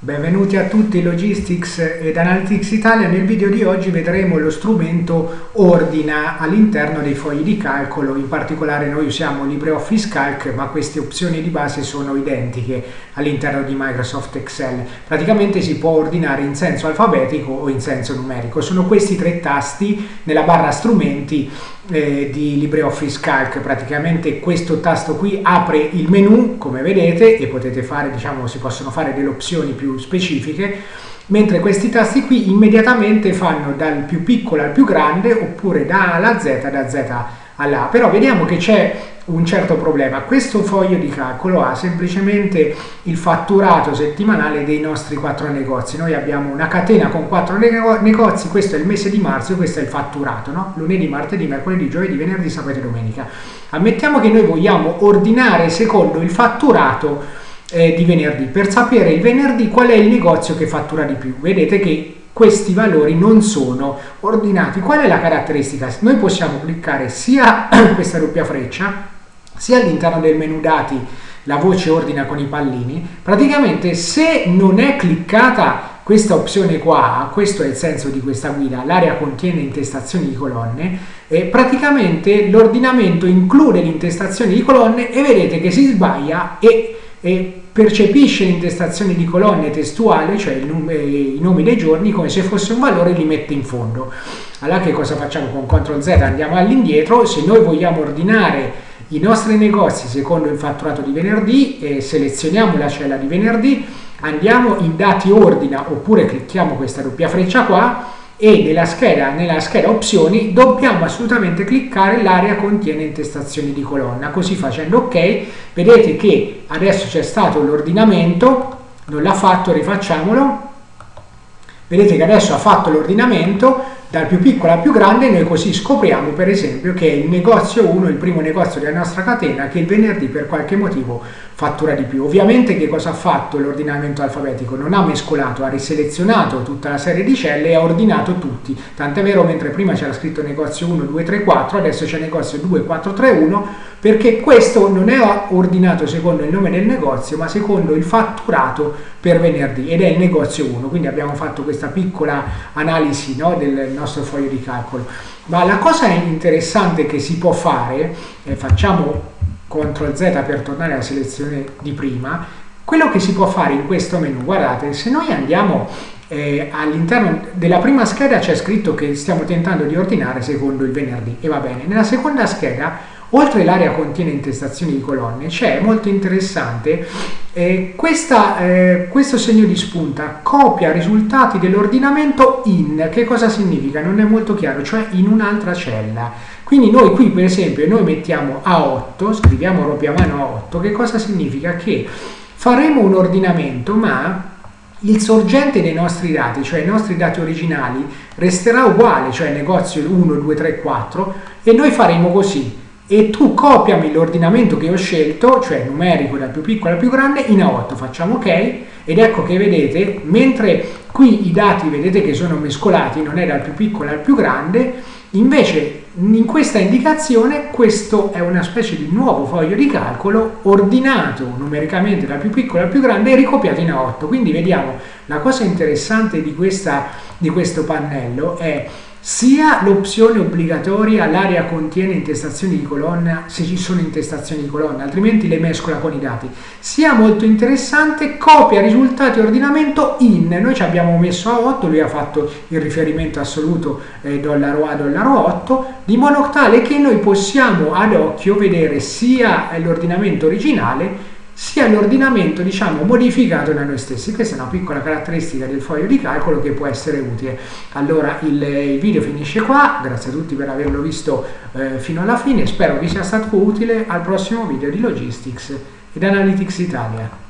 Benvenuti a tutti Logistics ed Analytics Italia. Nel video di oggi vedremo lo strumento Ordina all'interno dei fogli di calcolo. In particolare noi usiamo LibreOffice Calc, ma queste opzioni di base sono identiche all'interno di Microsoft Excel. Praticamente si può ordinare in senso alfabetico o in senso numerico. Sono questi tre tasti nella barra strumenti eh, di LibreOffice Calc praticamente questo tasto qui apre il menu come vedete e potete fare diciamo si possono fare delle opzioni più specifiche mentre questi tasti qui immediatamente fanno dal più piccolo al più grande oppure da A alla Z da Z alla però vediamo che c'è un certo problema. Questo foglio di calcolo ha semplicemente il fatturato settimanale dei nostri quattro negozi. Noi abbiamo una catena con quattro negozi, questo è il mese di marzo questo è il fatturato, no? lunedì, martedì, mercoledì, giovedì, venerdì, sabato e domenica. Ammettiamo che noi vogliamo ordinare secondo il fatturato eh, di venerdì, per sapere il venerdì qual è il negozio che fattura di più. Vedete che questi valori non sono ordinati. Qual è la caratteristica? Noi possiamo cliccare sia questa doppia freccia sia all'interno del menu dati la voce ordina con i pallini, praticamente se non è cliccata questa opzione qua, questo è il senso di questa guida, l'area contiene intestazioni di colonne, e praticamente l'ordinamento include l'intestazione di colonne e vedete che si sbaglia e, e percepisce l'intestazione di colonne testuale, cioè i nomi dei giorni, come se fosse un valore e li mette in fondo. Allora che cosa facciamo con CTRL Z? Andiamo all'indietro, se noi vogliamo ordinare i nostri negozi secondo il fatturato di venerdì, eh, selezioniamo la cella di venerdì, andiamo in dati ordina oppure clicchiamo questa doppia freccia qua e nella scheda, nella scheda opzioni dobbiamo assolutamente cliccare l'area contiene intestazioni di colonna. Così facendo ok vedete che adesso c'è stato l'ordinamento non l'ha fatto rifacciamolo. Vedete che adesso ha fatto l'ordinamento dal più piccolo al più grande noi così scopriamo per esempio che il negozio 1, il primo negozio della nostra catena che il venerdì per qualche motivo fattura di più. Ovviamente che cosa ha fatto l'ordinamento alfabetico? Non ha mescolato, ha riselezionato tutta la serie di celle e ha ordinato tutti. Tant'è vero mentre prima c'era scritto negozio 1, 2, 3, 4, adesso c'è negozio 2, 4, 3, 1 perché questo non è ordinato secondo il nome del negozio ma secondo il fatturato per venerdì ed è il negozio 1. Quindi abbiamo fatto questa piccola analisi no, del nostro foglio di calcolo. Ma la cosa interessante che si può fare, eh, facciamo CTRL Z per tornare alla selezione di prima, quello che si può fare in questo menu, guardate, se noi andiamo eh, all'interno della prima scheda c'è scritto che stiamo tentando di ordinare secondo il venerdì e va bene, nella seconda scheda oltre l'area contiene intestazioni di colonne c'è molto interessante eh, questa, eh, questo segno di spunta copia risultati dell'ordinamento in che cosa significa? non è molto chiaro cioè in un'altra cella quindi noi qui per esempio noi mettiamo A8 scriviamo proprio a mano A8 che cosa significa? che faremo un ordinamento ma il sorgente dei nostri dati, cioè i nostri dati originali, resterà uguale, cioè negozio 1, 2, 3, 4, e noi faremo così e tu copiami l'ordinamento che ho scelto, cioè numerico dal più piccolo al più grande, in A8, facciamo ok, ed ecco che vedete, mentre qui i dati vedete che sono mescolati, non è dal più piccolo al più grande, invece in questa indicazione questo è una specie di nuovo foglio di calcolo ordinato numericamente dal più piccolo al più grande e ricopiato in A8, quindi vediamo la cosa interessante di, questa, di questo pannello è sia l'opzione obbligatoria l'area contiene intestazioni di colonna se ci sono intestazioni di colonna altrimenti le mescola con i dati. Sia molto interessante copia risultati ordinamento in noi ci abbiamo messo a 8 lui ha fatto il riferimento assoluto eh, dollaro A dollaro 8 di modo tale che noi possiamo ad occhio vedere sia l'ordinamento originale sia l'ordinamento diciamo modificato da noi stessi. Questa è una piccola caratteristica del foglio di calcolo che può essere utile. Allora il, il video finisce qua. Grazie a tutti per averlo visto eh, fino alla fine. Spero vi sia stato utile. Al prossimo video di Logistics ed Analytics Italia